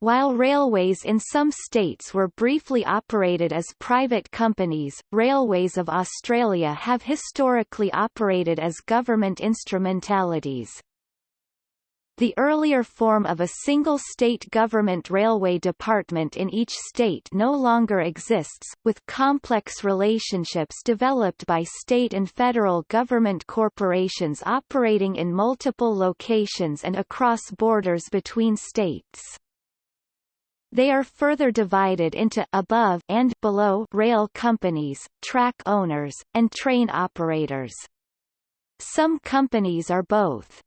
While railways in some states were briefly operated as private companies, Railways of Australia have historically operated as government instrumentalities. The earlier form of a single state government railway department in each state no longer exists, with complex relationships developed by state and federal government corporations operating in multiple locations and across borders between states. They are further divided into above and below rail companies, track owners, and train operators. Some companies are both.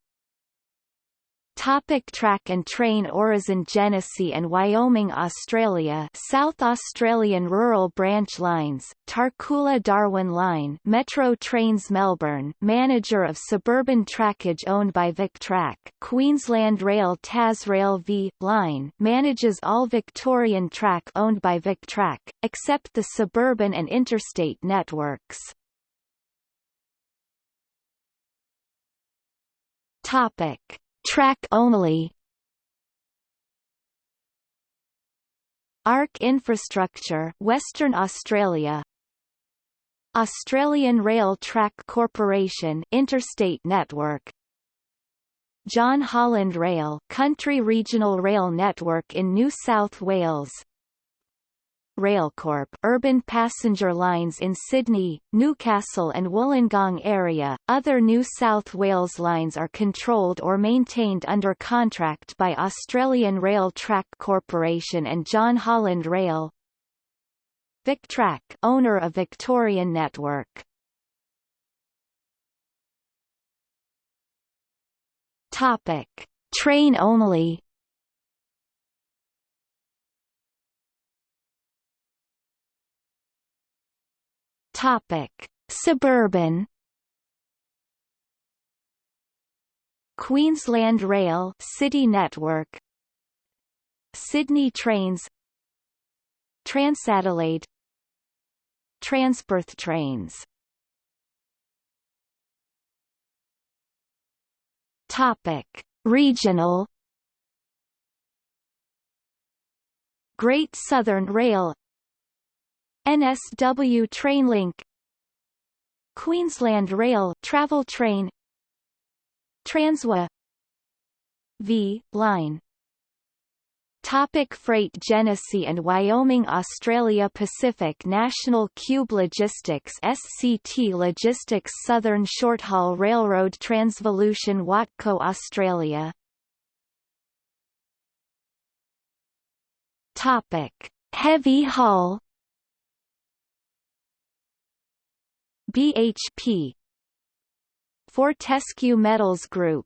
Topic track and train Aurizon Genesee and Wyoming Australia South Australian Rural Branch Lines, Tarcoola Darwin Line Metro Trains Melbourne manager of suburban trackage owned by VicTrack Queensland Rail Tasrail V. Line manages all Victorian track owned by VicTrack, except the suburban and interstate networks. Topic Track only. ARC Infrastructure Western Australia. Australian Rail Track Corporation Interstate Network. John Holland Rail Country Regional Rail Network in New South Wales Railcorp urban passenger lines in Sydney, Newcastle and Wollongong area. Other New South Wales lines are controlled or maintained under contract by Australian Rail Track Corporation and John Holland Rail. VicTrack owner of Victorian Network. Topic: Train only Topic: Suburban Queensland Rail City Network Sydney Trains Transadelaide Transperth Trains Topic: Regional Great Southern Rail NSW Trainlink Queensland Rail travel train Transwa V line. Topic freight Genesee and Wyoming Australia Pacific National Qube Logistics SCT Logistics Southern Shorthaul Railroad Transvolution Watco Australia. Topic. Heavy haul BHP Fortescue Metals Group.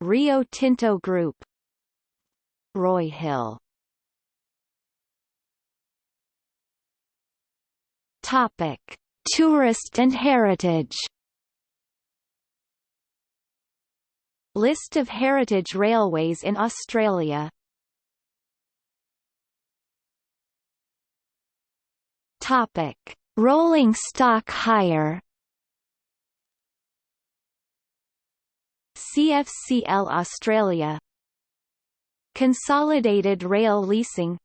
Rio Tinto Group. Roy Hill. Topic. Tourist and heritage. List of heritage railways in Australia. Topic Rolling stock hire CFCL Australia. Consolidated Rail Leasing.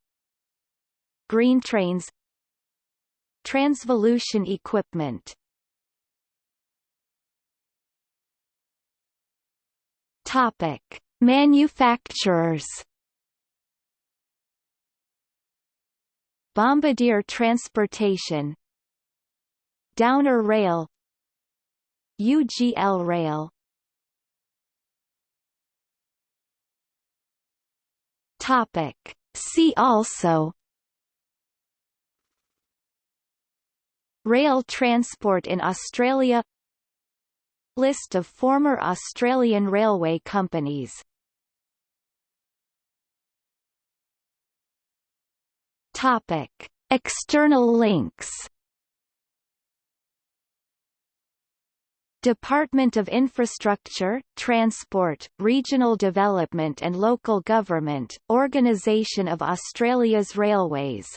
Green Trains. Transvolution Equipment. Topic: Manufacturers. Bombardier Transportation Downer Rail UGL Rail. Topic. See also. Rail transport in Australia. List of former Australian railway companies. Topic. External links Department of Infrastructure, Transport, Regional Development and Local Government, Organisation of Australia's Railways